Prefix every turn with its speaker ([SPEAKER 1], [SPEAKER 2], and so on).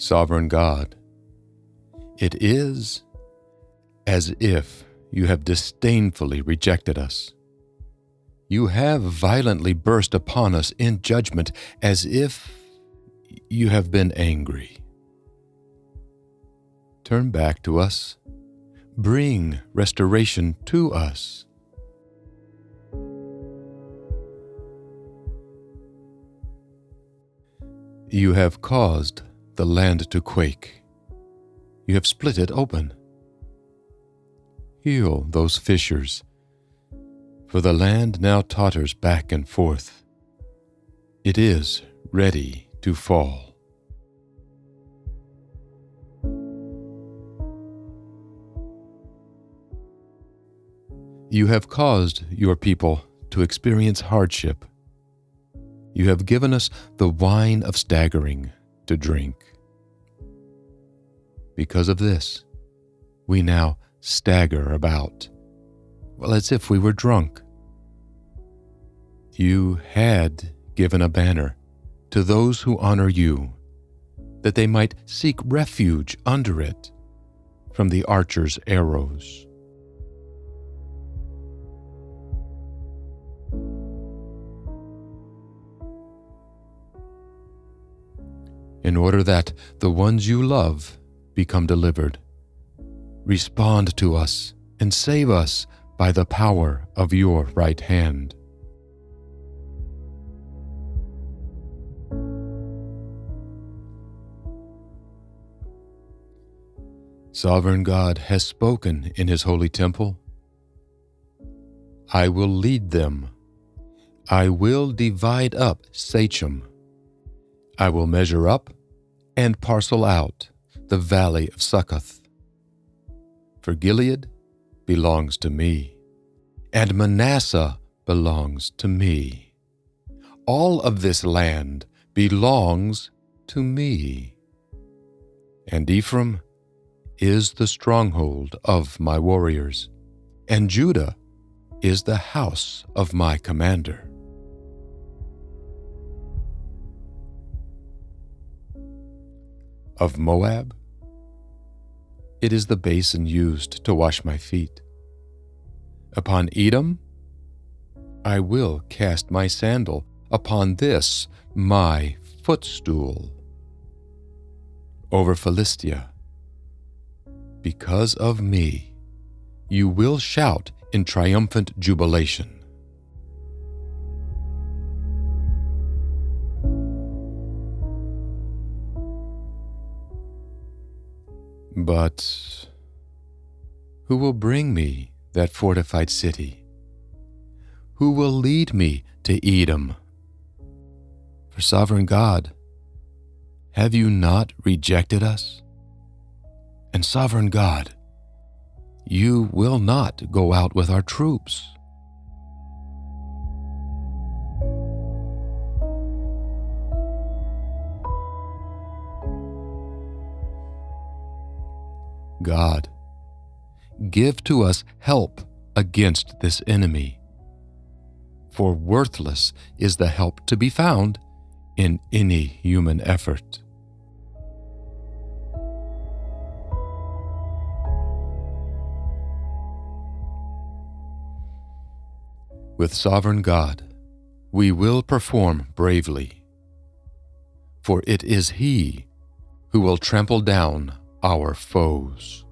[SPEAKER 1] Sovereign God, it is as if you have disdainfully rejected us. You have violently burst upon us in judgment as if you have been angry. Turn back to us. Bring restoration to us. You have caused the land to quake. You have split it open. Heal those fissures, for the land now totters back and forth. It is ready to fall. You have caused your people to experience hardship you have given us the wine of staggering to drink. Because of this, we now stagger about, well, as if we were drunk. You had given a banner to those who honor you, that they might seek refuge under it from the archer's arrows. In order that the ones you love become delivered. Respond to us and save us by the power of your right hand. Sovereign God has spoken in his holy temple. I will lead them. I will divide up Shechem. I will measure up and parcel out the valley of Succoth. For Gilead belongs to me, and Manasseh belongs to me. All of this land belongs to me. And Ephraim is the stronghold of my warriors, and Judah is the house of my commander. Of Moab? It is the basin used to wash my feet. Upon Edom, I will cast my sandal upon this, my footstool. Over Philistia, because of me, you will shout in triumphant jubilation. But who will bring me that fortified city? Who will lead me to Edom? For sovereign God, have you not rejected us? And sovereign God, you will not go out with our troops. God. Give to us help against this enemy. For worthless is the help to be found in any human effort. With sovereign God, we will perform bravely, for it is He who will trample down our foes.